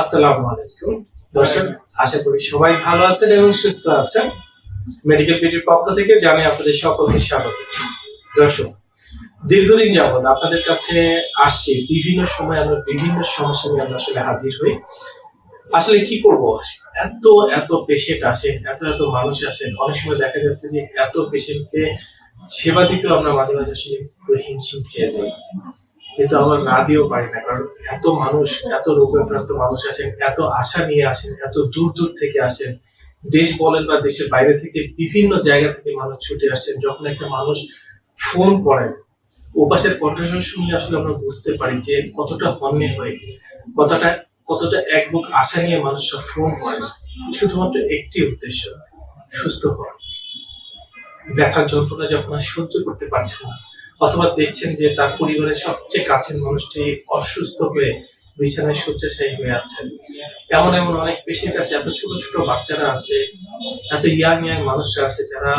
আসসালামু আলাইকুম। দর্শক, আশা করি সবাই ভালো আছেন এবং সুস্থ আছেন। মেডিকেল পিটির পক্ষ থেকে জানাই আপনাদের সকলকে স্বাগত। দর্শক, দীর্ঘদিন যাবত আপনাদের কাছে আসছি, বিভিন্ন সময় আমরা বিভিন্ন সমস্যা নিয়ে আমরা আসলে হাজির হই। আসলে কি করব? এত এত পেশেন্ট আসেন, এত এত মানুষ আসেন। অনেক সময় দেখা যাচ্ছে যে এত পেশেন্টকে সেবা দিতেও আমরা মাঝে মাঝে আসলে হিমশিম খেয়ে যাই। কিন্তু আমরা না দিয়েও পারি না, কারণ এত মানুষ, এত রোগাক্রান্ত মানুষ আসেন, এত আশা নিয়ে আসেন, এত দূর দূর থেকে আসেন। দেশ বলেন বা দেশের বাইরে থেকে বিভিন্ন জায়গা থেকে মানুষ ছুটে আসছেন, যখন একটা মানুষ ফোন করেন, ওপাশের কণ্ঠস্বর শুনলে আসলে আমরা বুঝতে পারি যে কতটা হন্যে হয়ে, কতটা কতটা এক বুক আশা নিয়ে মানুষরা ফোন করে শুধুমাত্র একটি উদ্দেশ্য, সুস্থ হওয়া। ব্যথার যন্ত্রণা যখন সহ্য করতে পারছে না অথবা দেখছেন যে তার পরিবারের সবচেয়ে কাছের মানুষটি অসুস্থ হয়ে বিছানায় শয্যাশায়ী হয়ে আছেন। এমন এমন অনেক পেশেন্ট আছে, এত ছোট ছোট বাচ্চারা আসে, এত ইয়াং ইয়াং মানুষরা আছে যারা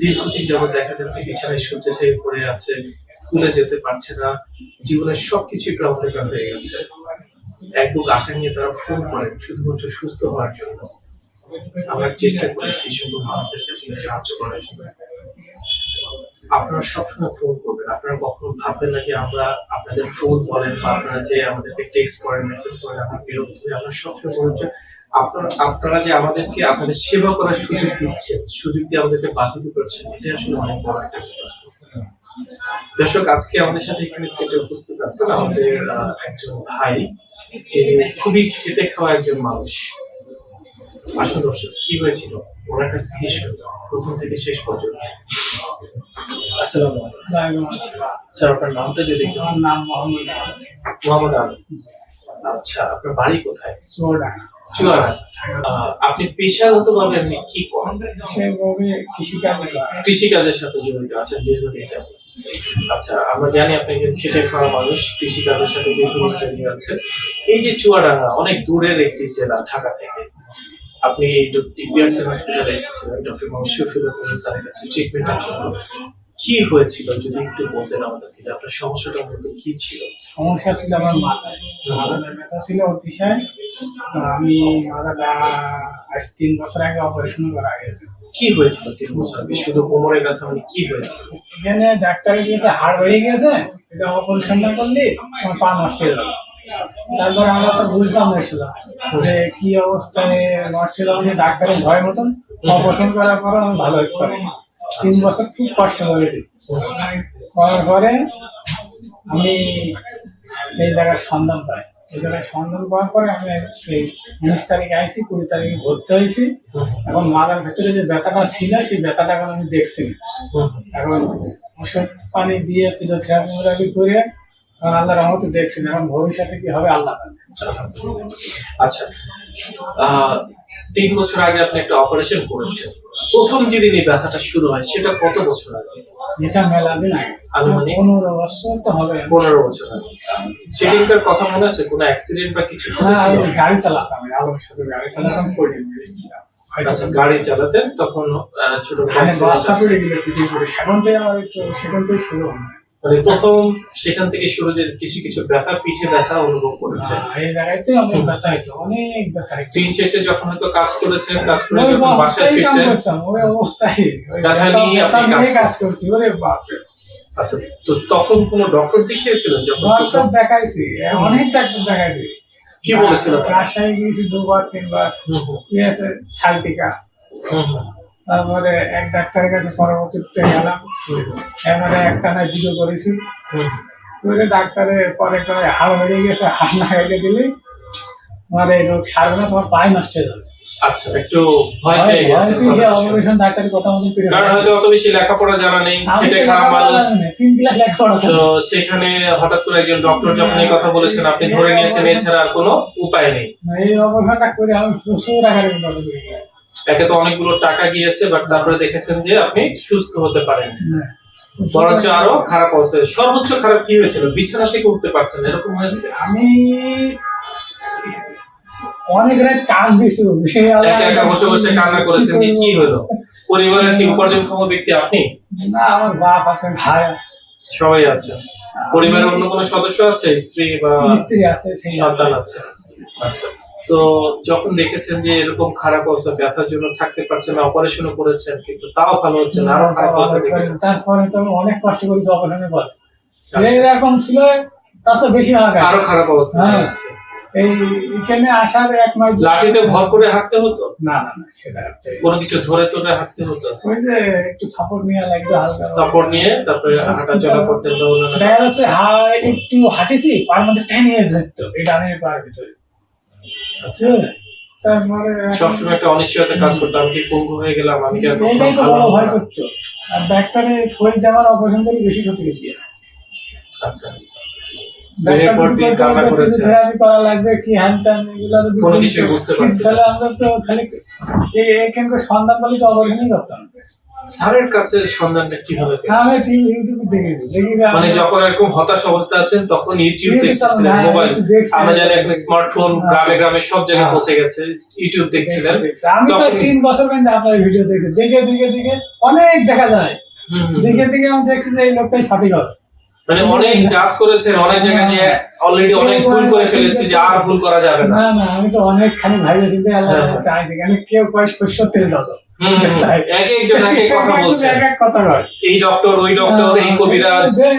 দীর্ঘদিন যাবত দেখা যাচ্ছে বিছানায় শয্যাশায়ী পড়ে আছে, স্কুলে যেতে পারছে না, জীবনের সবকিছুই প্রবলেম হয়ে গেছে। এক বুক আশা নিয়ে তারা ফোন করেন, শুধুমাত্র সুস্থ হওয়ার জন্য। আমরা চেষ্টা করি সেই সকল মানুষদেরকে আসলে সাহায্য করার জন্য। আপনারা সবসময় ফোন আপনারা কখনো ভাববেন না যে আমরা আপনাদের ফোন বলেন বা আপনারা যে আমাদেরকে টেক্সট করেন মেসেজ করেন, আমরা বিরক্ত হই, আমরা সবসময় বলুন যে আপনারা আপনারা যে আমাদেরকে আপনাদের সেবা করার সুযোগ দিচ্ছেন, সুযোগ দিয়ে আমাদেরকে বাধিত করছেন, এটা আসলে অনেক বড় একটা দর্শক, আজকে আমাদের সাথে এখানে সেটে উপস্থিত আছেন আমাদের একজন ভাই, যিনি খুবই খেটে খাওয়া একজন মানুষ। আসুন দর্শক, কি হয়েছিল? ওনার কাছ থেকে প্রথম থেকে শেষ পর্যন্ত। আসসালামু আলাইকুম। স্যার আপনার নামটা যদি আমার নাম মোহাম্মদ মোহাম্মদ আলম আচ্ছা আপনার বাড়ি কোথায়? চুয়াডাঙ্গা। আপনি পেশাগতভাবে আপনি কি করেন? কৃষিকাজ। কৃষিকাজের সাথে জড়িত আছেন দীর্ঘদিন যাবত আচ্ছা আমরা জানি আপনি একজন খেটে খাওয়া মানুষ কৃষিকাজের সাথে দীর্ঘদিন জড়িত আছেন। এই যে চুয়াডাঙ্গা অনেক দূরের একটি জেলা ঢাকা থেকে। আপনি এই টিপিআরসি হসপিটালে এসেছিলেন ডক্টর মোহাম্মদ শফিউল স্যারের কাছে ট্রিটমেন্টের জন্য। কি হয়েছিল যদি একটু বলতেন আমাদেরকে আপনার সমস্যাটা মূলত কি ছিল? সমস্যা ছিল আমার মাথায়। ব্যথা ছিল অতিশয়। আমি মাথাটা আজ তিন বছর আগে অপারেশন করা গেছে কি হয়েছিল তিন বছর আগে? শুধু কোমরের ব্যথা মানে কি হয়েছিল? এখানে ডাক্তারে দিয়েছে হাড় বেড়ে গেছে। এটা অপারেশন না করলে আমার পা নষ্ট হয়ে যাবে তারপরে আমরা তো বুঝতাম না ছিল যে কি অবস্থায় নষ্ট হয়ে যাবে ডাক্তারের ভয় মতন অপারেশন করার পর আমি ভালো হতে পারি তিন বছর খুব কষ্ট করেছি। করার পরে আমি এই জায়গার সন্ধান পাই। এই জায়গায় সন্ধান পাওয়ার পরে আমি এই উনিশ তারিখে আইসি কুড়ি তারিখে ভর্তি হয়েছি। এখন মাথার ভেতরে যে ব্যথাটা ছিল, সেই ব্যথাটা এখন আমি দেখছি এখন ওষুধ পানি দিয়ে ফিজিওথেরাপি করে আল্লাহ রহমতে দেখছি। এখন ভবিষ্যতে কি হবে, আল্লাহ আচ্ছা। তিন বছর আগে আপনি একটা অপারেশন করেছেন। প্রথম যেদিন এই ব্যথাটা শুরু হয় সেটা কত বছর আগে? এটা মেলাবে আনুমানিক? পনেরো বছর তো হবে। পনেরো বছর আগে। সেদিনকার কথা মনে আছে? কোনো অ্যাক্সিডেন্ট বা কিছু না গাড়ি চালাতাম আলোর সাথে গাড়ি চালাতাম পড়ে আচ্ছা গাড়ি চালাতেন তখন ছোট সেখান থেকে আমার সেখান থেকে শুরু হয়। মানে প্রথম সেখান থেকে শুরু যে কিছু কিছু ব্যথা পিঠে ব্যথা অনুভব করেছে। এই জায়গাতে অনেক ব্যথা হইতো অনেক ব্যথা দিন শেষে যখন হয়তো কাজ করেছেন কাজ করে যখন বাসায় ফিরতেন ওই অবস্থায়। ব্যথা নিয়ে আপনি কাজ করছি ওরে বাপরে আচ্ছা তো তখন কোনো ডক্টর দেখিয়েছিলেন যখন প্রথম? দেখাইছি অনেক ডাক্তার দেখাইছি। কি বলেছিল? রাজশাহী গেছি দুবার তিনবার। গিয়েছে হুম হুম, তারপরে এক ডাক্তারের কাছে পরবর্তীতে গেলাম। এবারে একটা না জিরো করেছি। ডাক্তারে পরে কয় হাড় বেরিয়ে গেছে হাড় না খাইতে দিলে তোমার এই রোগ সারবে না তোমার পায়ে নষ্ট হয়ে যাবে। আচ্ছা একটু ভয় পেয়ে গেছে অপারেশন ডাক্তারের কথা মতো কারণ হয়তো অত বেশি লেখাপড়া জানা নেই খেটে খাওয়া মানুষ। তিন ক্লাস লেখাপড়া তো সেখানে হঠাৎ করে একজন ডক্টর যখন এই কথা বলেছেন আপনি ধরে নিয়েছেন এছাড়া আর কোনো উপায় নেই। এই অপারেশনটা করে আমি প্রচুর আকারে উন্নত করে গেছি। একে তো অনেকগুলো টাকা গিয়েছে বাট তারপরে দেখেছেন যে আপনি সুস্থ হতে পারেন হ্যাঁ। বরঞ্চ আরও খারাপ অবস্থা সর্বোচ্চ খারাপ কি হয়েছিল? বিছানা থেকে উঠতে পারছেন এরকম হয়েছে? আমি অনেক রাত একা একা বসে বসে কান্না করেছেন যে কি হলো? পরিবারের কি উপার্জনক্ষম ব্যক্তি আপনি? না আমার বাপ আছে ভাই আছে। সবাই আছেন পরিবারের অন্য কোনো সদস্য আছে? স্ত্রী বা স্ত্রী আছে আছে। সন্তান আছে। আচ্ছা। তো যখন দেখেছেন যে এরকম খারাপ অবস্থা ব্যথার জন্য থাকতে পারছেন না অপারেশনও করেছেন কিন্তু তাও ভালো হচ্ছে না আরও খারাপ অবস্থা তারপরে তো অনেক কষ্ট করেছি অপারেশনের পর। যে রকম ছিল তার বেশি আঘাত আরও খারাপ অবস্থা হয়ে। হ্যাঁ। এই এখানে আসার এক মাস লাঠিতে ভর করে হাঁটতে হতো? না না না সেটা কোনো কিছু ধরে ধরে হাঁটতে হতো? ওই যে একটু সাপোর্ট নিয়ে লাগবে হালকা সাপোর্ট নিয়ে তারপরে হাঁটা চলা করতে হতো দেখা যাচ্ছে একটু হাঁটেছি পার মধ্যে টেনে ধরতো। এই ডানের পার ভিতরে। আচ্ছা সবসময় একটা অনিশ্চয়তা কাজ করতো। আমি কি পঙ্গু হয়ে গেলাম? আমি কি আর কখনো তো ভালো বড় ভয় করতো। আর ডাক্তারে দেওয়ার অপারেশন করে বেশি ক্ষতি করে আচ্ছা। থেরাপি করা লাগবে কি হ্যান ত্যান এগুলো কোনো বুঝতে পারছি তাহলে আমরা তো খালি এখানকার সন্ধান পালি তো অপারেশনই করতাম। স্যারের কাছে সন্ধানটা কীভাবে আমি ইউটিউবে দেখেছি দেখেছি মানে যখন এরকম হতাশ অবস্থা আছেন তখন ইউটিউব দেখছিলেন হ্যাঁ, মোবাইল। আমরা জানি এখন স্মার্টফোন হ্যাঁ। গ্রামে গ্রামে সব জায়গায় হ্যাঁ। পৌঁছে গেছে ইউটিউব দেখছিলেন। আমি তো তিন বছর আপনার ভিডিও দেখছি। দেখে দেখে দেখে অনেক দেখা যায়। দেখে দেখে আমি দেখছি যে এই লোকটাই সঠিক হবে। মানে অনেক জাজ করেছেন অনেক জায়গায় যে অলরেডি অনেক ভুল করে ফেলেছি যে আর ভুল করা যাবে না। না আমি তো অনেক খানি ভাইবে চিন্তা আল্লাহ কেউ কয় শস্য তেল দাও হুম, হুম। এক একজন এক এক কথা বলছে। এক এক কথা কয় এই ডক্টর ওই ডক্টর এই কবিরাজ যে-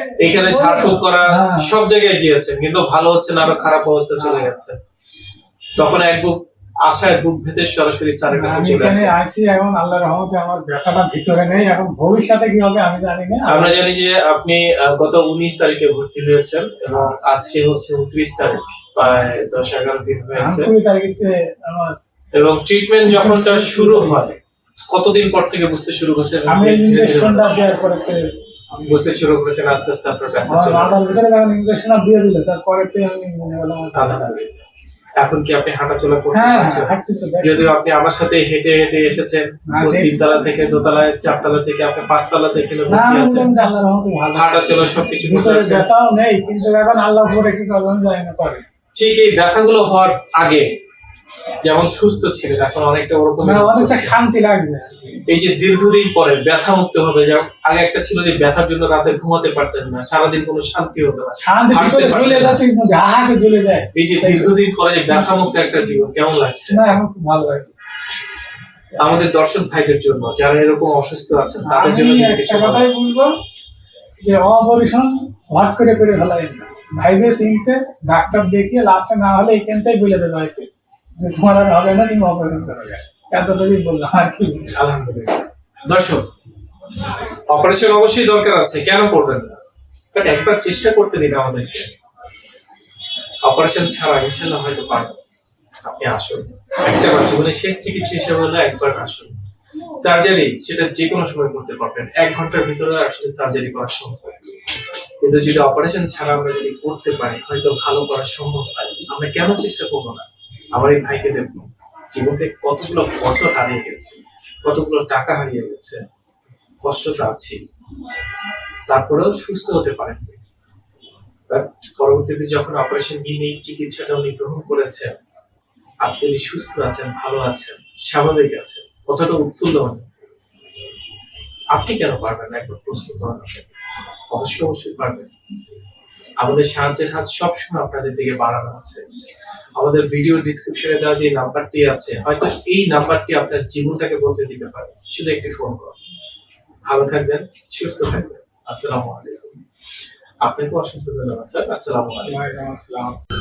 ঝাড়ফুঁক করা হ্যাঁ। সব জায়গায় গিয়েছেন কিন্তু ভালো হচ্ছে না আরও খারাপ অবস্থা চলে গেছে। তখন এক বুক আশায় বুক সরাসরি স্যারের কাছে চলে আসে। আইছি এখন আল্লাহ রহমতে আমার ব্যথাটা ভিতরে নেই। এখন ভবিষ্যতে কি হবে আমি জানি না। আমরা জানি যে আপনি গত উনিশ তারিখে ভর্তি হয়েছেন এবং আজকে হচ্ছে উনত্রিশ তারিখ প্রায় দশ এগারো দিন হয়েছে। তারিখে আমার এবং ট্রিটমেন্ট যখন শুরু হয় কতদিন পর থেকে বুঝতে শুরু করছেন আমি ইঞ্জেকশনটা দেওয়ার পরে বুঝতে শুরু করেছেন আস্তে আস্তে আপনার ব্যথা চলে। ভিতরে যখন ইঞ্জেকশনটা দিয়ে দিল তারপরে তো আমি মনে হলো আমার। আলহামদুলিল্লাহ। এখন কি আপনি হাঁটাচলা করতে হ্যাঁ পারছেন দেখছি। যদিও আপনি আমার সাথে হেঁটে হেঁটে এসেছেন হ্যাঁ, তিনতলা থেকে দোতলায় চারতলা থেকে আপনি পাঁচতলাতে এখানে না ভর্তি আছেন বললাম যে আল্লাহ রহমতে ভালো হাঁটাচলা সবকিছু ব্যথাও নেই কিন্তু এখন আল্লাহ পরে কি করব আমি জানি না ঠিক এই ব্যথাগুলো হওয়ার আগে যেমন সুস্থ ছিলেন এখন অনেকটা ওরকম মানে অনেকটা শান্তি লাগছে। এই যে দীর্ঘদিন পরে ব্যথা মুক্ত হবে যেমন আগে একটা ছিল যে ব্যথার জন্য রাতে ঘুমাতে পারতেন না সারাদিন কোনো শান্তি হতো না যায়। এই যে দীর্ঘদিন পরে যে ব্যথা মুক্ত একটা জীবন কেমন লাগছে? না এখন খুব ভালো লাগে। আমাদের দর্শক ভাইদের জন্য যারা এরকম অসুস্থ আছেন তাদের জন্য কিছু কথাই বলব যে অপারেশন হট করে করে ফেলাই না। ভাইবে চিনতে ডাক্তার দেখিয়ে লাস্টে না হলে এখান এখানটাই বলে দেবে হয়তো। তোমার আর হবে না তুমি অপারেশন করা এতটুকুই বললাম আর কি আলহামদুলিল্লাহ দর্শক অপারেশন অবশ্যই দরকার আছে, কেন করবেন না? বাট একবার চেষ্টা করতে দিন আমাদেরকে। অপারেশন ছাড়া ইনশাল্লাহ হয়তো পারবেন আপনি আসুন। একটা জীবনের শেষ চিকিৎসা হিসেবে হলে একবার আসুন। সার্জারি সেটা যে কোনো সময় করতে পারবেন। এক ঘণ্টার ভিতরে আসলে সার্জারি করা সম্ভব। কিন্তু যদি অপারেশন ছাড়া আমরা যদি করতে পারি, হয়তো ভালো করা সম্ভব হয়। আমরা কেন চেষ্টা করব না? আমার এই ভাইকে দেখুন, জীবনে কতগুলো বছর হারিয়ে গেছে, কতগুলো টাকা হারিয়ে গেছে কষ্ট তো আছে, তারপরেও সুস্থ হতে পারেন পরবর্তীতে যখন অপারেশন নিয়ে এই চিকিৎসাটা উনি গ্রহণ করেছেন, আজকে উনি সুস্থ আছেন, ভালো আছেন, স্বাভাবিক আছেন কতটা উৎফুল্ল উনি আপনি কেন পারবেন না? একবার প্রশ্ন করেন অবশ্যই অবশ্যই পারবেন। আমাদের সাহায্যের হাত সবসময় আপনাদের দিকে বাড়ানো আছে। আমাদের ভিডিও ডিসক্রিপশনে দেওয়া যে নাম্বারটি আছে, হয়তো এই নাম্বারটি আপনার জীবনটাকে বলতে দিতে পারে। শুধু একটি ফোন কল ভালো থাকবেন, সুস্থ থাকবেন। আসসালামু আলাইকুম। আপনাকে অসংখ্য ধন্যবাদ, স্যার। আসসালামু আলাইকুম।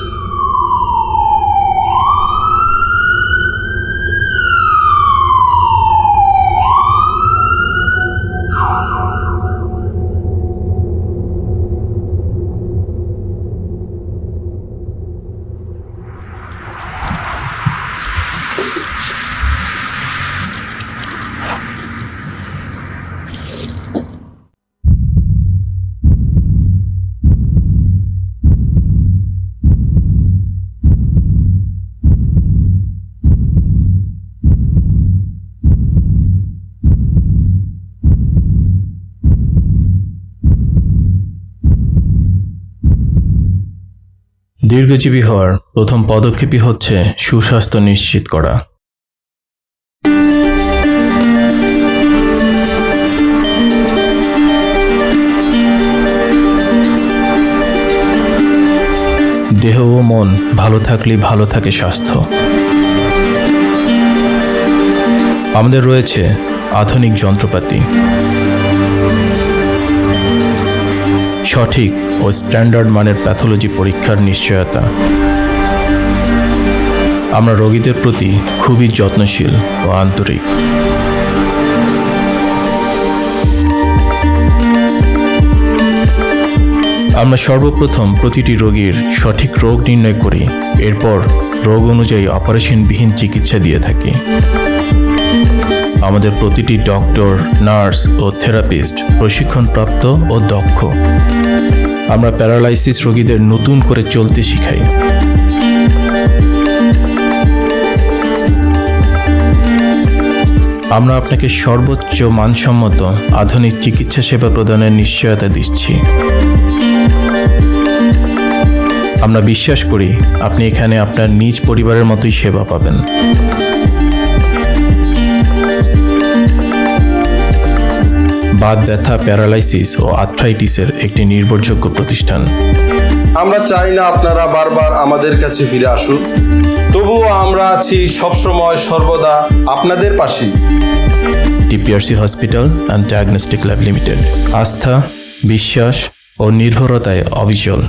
দীর্ঘজীবী হওয়ার প্রথম পদক্ষেপই হচ্ছে সুস্বাস্থ্য নিশ্চিত করা। দেহ ও মন ভালো থাকলে ভালো থাকে স্বাস্থ্য। আমাদের রয়েছে আধুনিক যন্ত্রপাতি। সঠিক ও স্ট্যান্ডার্ড মানের প্যাথোলজি পরীক্ষার নিশ্চয়তা। আমরা রোগীদের প্রতি খুবই যত্নশীল ও আন্তরিক। আমরা সর্বপ্রথম প্রতিটি রোগীর সঠিক রোগ নির্ণয় করি, এরপর রোগ অনুযায়ী অপারেশনবিহীন চিকিৎসা দিয়ে থাকি। আমাদের প্রতিটি ডক্টর, নার্স ও থেরাপিস্ট, প্রশিক্ষণপ্রাপ্ত ও দক্ষ। আমরা প্যারালাইসিস রোগীদের নতুন করে চলতে শিখাই। আমরা আপনাকে সর্বোচ্চ মানসম্মত আধুনিক চিকিৎসা সেবা প্রদানের নিশ্চয়তা দিচ্ছি। আমরা বিশ্বাস করি আপনি এখানে আপনার নিজ পরিবারের মতোই সেবা পাবেন। বাত ব্যথা প্যারালাইসিস ও আর্থ্রাইটিসের একটি নির্ভরযোগ্য প্রতিষ্ঠান। আমরা চাই না আপনারা বারবার আমাদের কাছে ফিরে আসুন। তবুও আমরা আছি সবসময় সর্বদা আপনাদের পাশে TPRC hospital and diagnostic lab limited. আস্থা বিশ্বাস ও নির্ভরতায় অবিচল।